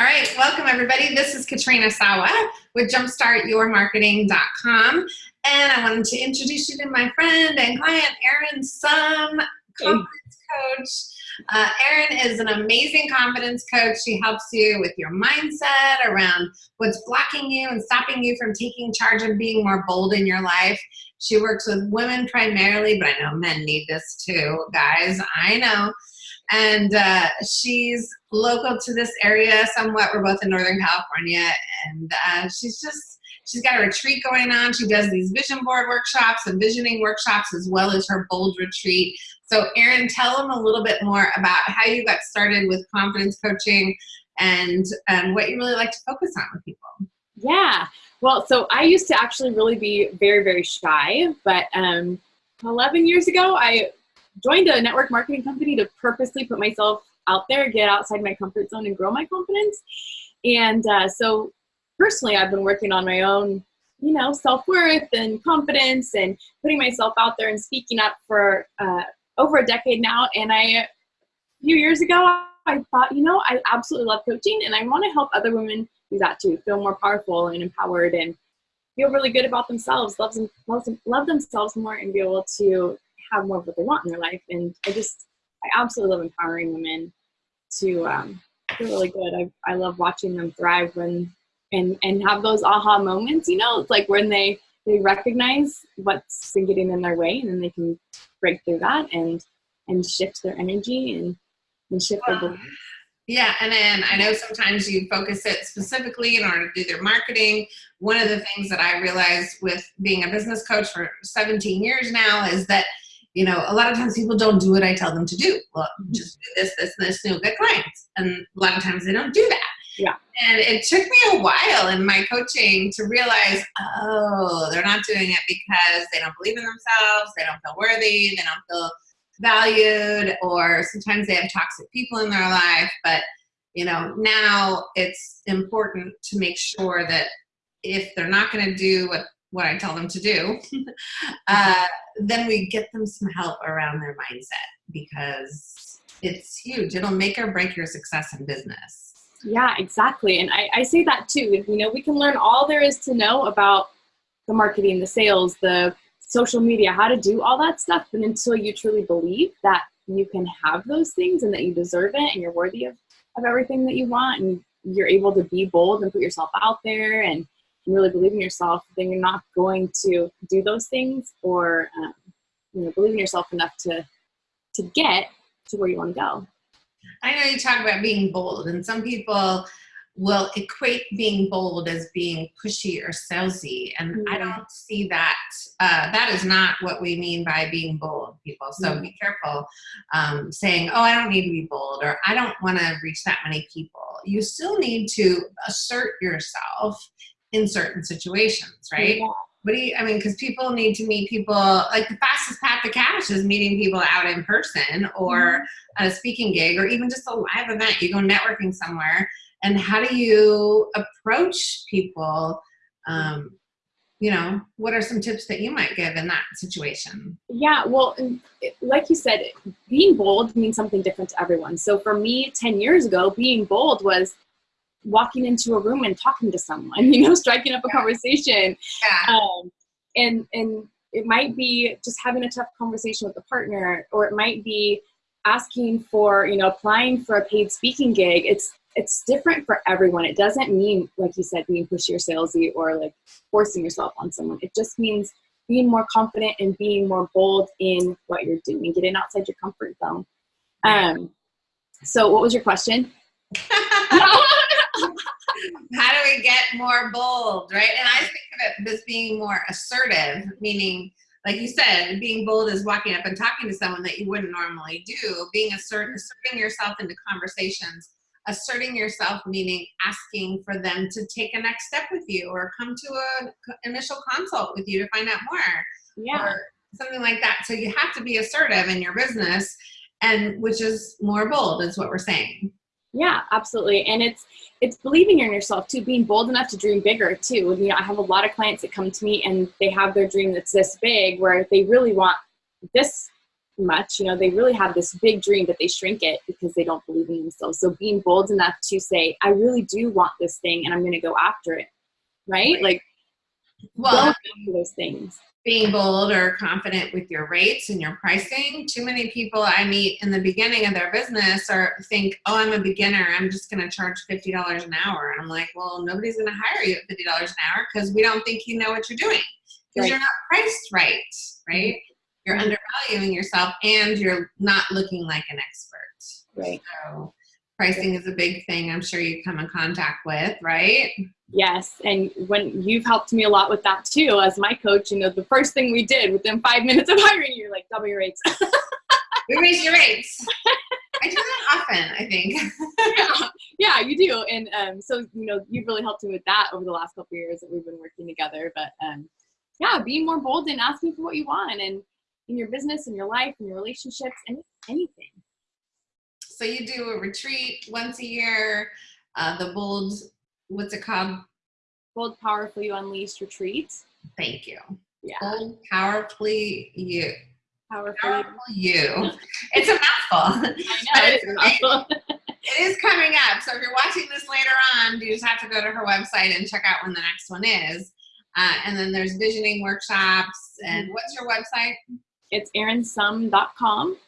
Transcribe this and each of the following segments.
All right, welcome everybody. This is Katrina Sawa with jumpstartyourmarketing.com. And I wanted to introduce you to my friend and client, Erin Summ, confidence coach. Uh, Erin is an amazing confidence coach. She helps you with your mindset around what's blocking you and stopping you from taking charge and being more bold in your life. She works with women primarily, but I know men need this too, guys. I know and uh, she's local to this area somewhat. We're both in Northern California, and uh, she's just she's got a retreat going on. She does these vision board workshops and visioning workshops as well as her bold retreat. So, Erin, tell them a little bit more about how you got started with confidence coaching and and what you really like to focus on with people. Yeah. Well, so I used to actually really be very, very shy, but um, 11 years ago, I joined a network marketing company to purposely put myself out there, get outside my comfort zone, and grow my confidence. And uh, so, personally, I've been working on my own, you know, self worth and confidence, and putting myself out there and speaking up for uh, over a decade now. And I, a few years ago, I thought, you know, I absolutely love coaching, and I want to help other women do that too, feel more powerful and empowered, and feel really good about themselves, love, love, love themselves more, and be able to have more of what they want in their life. And I just, I absolutely love empowering women to um, feel really good. I, I love watching them thrive when, and, and have those aha moments, you know, it's like when they, they recognize what's been getting in their way and then they can break through that and, and shift their energy and, and shift their beliefs. Yeah, and then I know sometimes you focus it specifically in order to do their marketing. One of the things that I realized with being a business coach for 17 years now is that you know, a lot of times people don't do what I tell them to do. Well, mm-hmm. just do this, this, and this, and you'll get clients. And a lot of times they don't do that. Yeah. And it took me a while in my coaching to realize, oh, they're not doing it because they don't believe in themselves, they don't feel worthy, they don't feel valued, or sometimes they have toxic people in their life. But, you know, now it's important to make sure that if they're not going to do what what I tell them to do, uh, then we get them some help around their mindset because it's huge. It'll make or break your success in business. Yeah, exactly. And I, I say that too. You know, we can learn all there is to know about the marketing, the sales, the social media, how to do all that stuff. But until you truly believe that you can have those things and that you deserve it and you're worthy of, of everything that you want and you're able to be bold and put yourself out there and really believe in yourself, then you're not going to do those things or um, you know believe in yourself enough to to get to where you want to go. I know you talk about being bold, and some people will equate being bold as being pushy or salesy, and mm-hmm. I don't see that. Uh, that is not what we mean by being bold, people. So mm-hmm. be careful um, saying, "Oh, I don't need to be bold," or "I don't want to reach that many people." You still need to assert yourself in certain situations, right? Yeah. What do you, I mean, because people need to meet people, like the fastest path to cash is meeting people out in person or mm-hmm. a speaking gig or even just a live event. You go networking somewhere. And how do you approach people? Um, you know, what are some tips that you might give in that situation? Yeah, well, like you said, being bold means something different to everyone. So for me, 10 years ago, being bold was walking into a room and talking to someone, you know, striking up a conversation. Yeah. Um, and, and it might be just having a tough conversation with a partner, or it might be asking for, you know, applying for a paid speaking gig. It's, it's different for everyone. It doesn't mean, like you said, being pushy or salesy or like forcing yourself on someone. It just means being more confident and being more bold in what you're doing, getting outside your comfort zone. Um, so what was your question? how do we get more bold, right? And I think of it as being more assertive, meaning, like you said, being bold is walking up and talking to someone that you wouldn't normally do. Being assertive, asserting yourself into conversations, asserting yourself meaning asking for them to take a next step with you or come to an initial consult with you to find out more. Yeah. Or something like that. So you have to be assertive in your business and which is more bold is what we're saying. Yeah, absolutely. And it's it's believing in yourself too, being bold enough to dream bigger too. You know, I have a lot of clients that come to me and they have their dream that's this big where they really want this much. You know, they really have this big dream, but they shrink it because they don't believe in themselves. So being bold enough to say, I really do want this thing and I'm going to go after it. Right? right. Like, well, those things. Being bold or confident with your rates and your pricing. Too many people I meet in the beginning of their business or think, oh, I'm a beginner. I'm just going to charge $50 an hour. And I'm like, well, nobody's going to hire you at $50 an hour because we don't think you know what you're doing because right. you're not priced right, right? You're mm-hmm. undervaluing yourself and you're not looking like an expert. Right. So pricing is a big thing I'm sure you come in contact with, right? Yes, and when you've helped me a lot with that too, as my coach, you know, the first thing we did within five minutes of hiring you, like double your rates. we raise your rates. I do that often, I think. yeah, yeah, you do. And um, so, you know, you've really helped me with that over the last couple years that we've been working together. But um, yeah, being more bold and asking for what you want and in your business and your life and your relationships and anything. So you do a retreat once a year, uh, the bold, what's it called? Bold Powerfully Unleashed Retreat. Thank you. Yeah. Bold Powerfully You. Powerfully. Powerful You. It's a mouthful. I know, it is a mouthful. it is coming up. So if you're watching this later on, you just have to go to her website and check out when the next one is. Uh, and then there's visioning workshops. And mm-hmm. what's your website? It's erinsumm.com.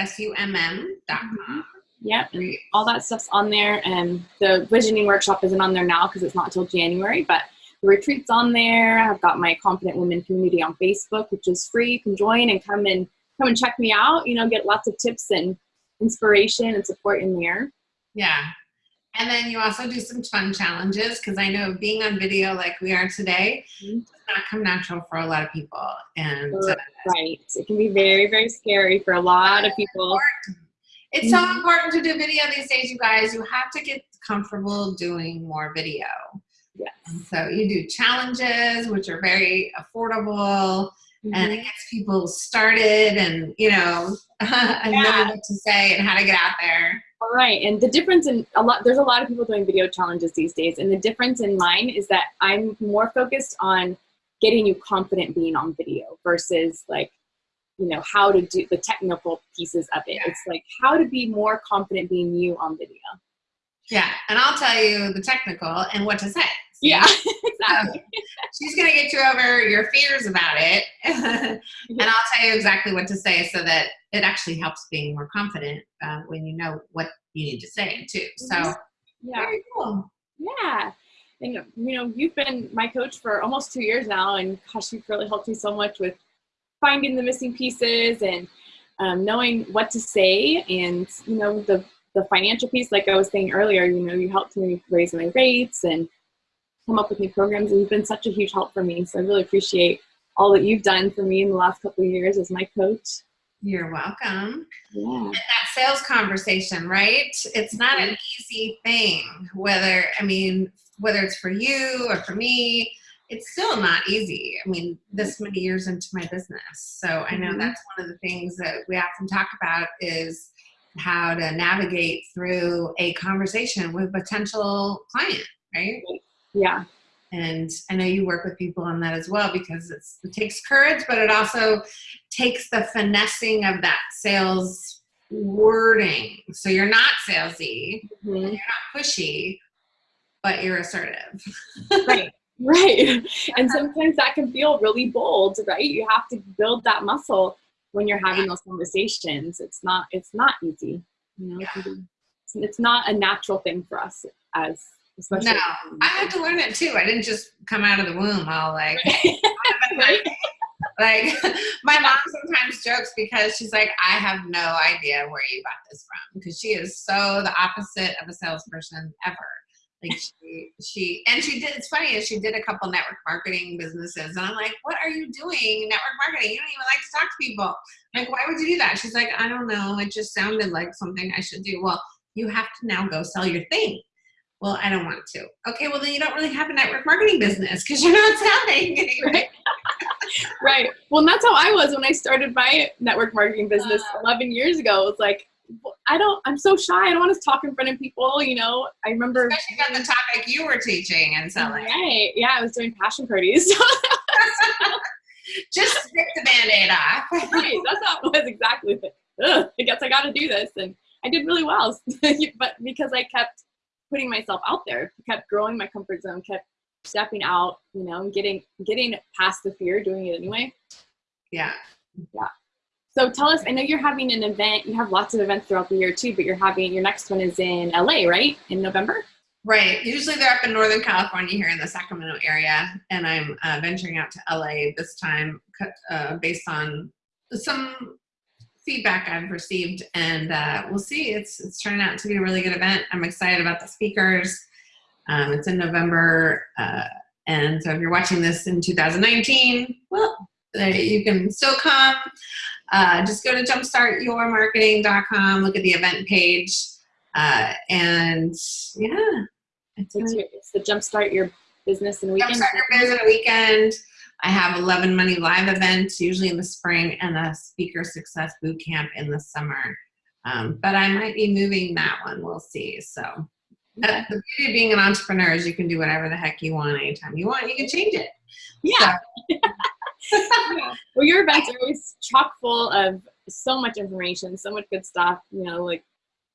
S-U-M-M dot com. Mm-hmm. Yep, and all that stuff's on there. And the visioning workshop isn't on there now because it's not until January, but the retreat's on there. I've got my Confident Women community on Facebook, which is free. You can join and come and come and check me out. You know, get lots of tips and inspiration and support in there. Yeah, and then you also do some fun challenges because I know being on video like we are today mm-hmm. does not come natural for a lot of people. And uh, right, it can be very, very scary for a lot of people. It's mm-hmm. so important to do video these days, you guys. You have to get comfortable doing more video. Yes. so you do challenges, which are very affordable. Mm-hmm. and it gets people started and you know and yeah. knowing what to say and how to get out there right and the difference in a lot there's a lot of people doing video challenges these days and the difference in mine is that i'm more focused on getting you confident being on video versus like you know how to do the technical pieces of it yeah. it's like how to be more confident being you on video yeah and i'll tell you the technical and what to say yeah, exactly. she's going to get you over your fears about it. and I'll tell you exactly what to say so that it actually helps being more confident uh, when you know what you need to say too. So, mm-hmm. yeah. very cool. Yeah. And, you know, you've been my coach for almost two years now, and gosh, you've really helped me so much with finding the missing pieces and um, knowing what to say and, you know, the the financial piece, like I was saying earlier, you know, you helped me raise my rates and come up with new programs and you've been such a huge help for me. So I really appreciate all that you've done for me in the last couple of years as my coach. You're welcome. Yeah. That sales conversation, right? It's not an easy thing, whether, I mean, whether it's for you or for me, it's still not easy. I mean, this many years into my business. So I know mm-hmm. that's one of the things that we often talk about is how to navigate through a conversation with a potential client, right? Yeah. And I know you work with people on that as well because it takes courage, but it also takes the finessing of that sales wording. So you're not salesy, mm-hmm. you're not pushy, but you're assertive. right. Right. And sometimes that can feel really bold, right? You have to build that muscle when you're having those conversations. It's not it's not easy. You know, yeah. it's not a natural thing for us as Especially no, I had to learn it too. I didn't just come out of the womb all like, like my mom sometimes jokes because she's like, I have no idea where you got this from because she is so the opposite of a salesperson ever. Like she, she, and she did. It's funny is she did a couple network marketing businesses, and I'm like, what are you doing network marketing? You don't even like to talk to people. like, why would you do that? She's like, I don't know. It just sounded like something I should do. Well, you have to now go sell your thing well, I don't want to. Okay, well then you don't really have a network marketing business because you're not selling Right. right. Well, that's how I was when I started my network marketing business uh, 11 years ago. It's like, I don't, I'm so shy. I don't want to talk in front of people. You know, I remember. Especially about the topic you were teaching and selling. Right. Yeah. I was doing passion parties. just rip the band-aid off. right, that's how it was exactly. Ugh, I guess I got to do this, and I did really well. but because I kept putting myself out there, kept growing my comfort zone, kept stepping out, you know, and getting getting past the fear, doing it anyway. Yeah. Yeah. So tell us, I know you're having an event, you have lots of events throughout the year too, but you're having your next one is in LA, right? In November? Right. Usually they're up in Northern California here in the Sacramento area, and I'm uh, venturing out to LA this time uh, based on some feedback I've received, and uh, we'll see. It's it's turning out to be a really good event. I'm excited about the speakers. Um, it's in November, uh, and so if you're watching this in 2019, well, you can still come. Uh, just go to jumpstartyourmarketing.com, look at the event page, uh, and yeah. It's, your, it's the Jumpstart Your Business and Weekend. Jumpstart Your Business and Weekend. I have 11 Money Live events, usually in the spring, and a Speaker Success Boot Camp in the summer. Um, but I might be moving that one. We'll see. So the beauty of being an entrepreneur is you can do whatever the heck you want anytime you want. You can change it. Yeah. So. yeah. Well, your events are always chock full of so much information, so much good stuff. You know, like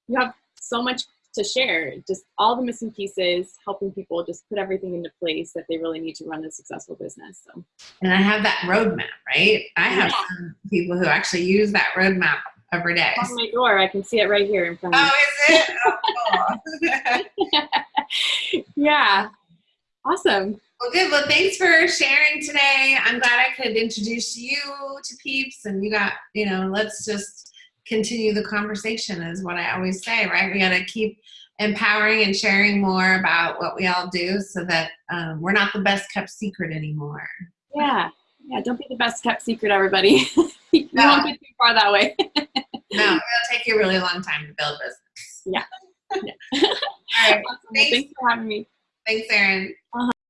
you have so much to share, just all the missing pieces, helping people just put everything into place that they really need to run a successful business. So. And I have that roadmap, right? I have yeah. some people who actually use that roadmap every day. On my door, I can see it right here in front of me. Oh, is it? Oh, yeah. Awesome. Well, good. Well, thanks for sharing today. I'm glad I could introduce you to peeps and you got, you know, let's just continue the conversation is what I always say, right? We got to keep empowering and sharing more about what we all do so that um, we're not the best kept secret anymore. Yeah. Yeah. Don't be the best kept secret, everybody. you no. won't get too far that way. no, it'll take you a really long time to build business. Yeah. yeah. all right. Awesome. Thanks. Thanks for having me. Thanks, Erin. Uh -huh.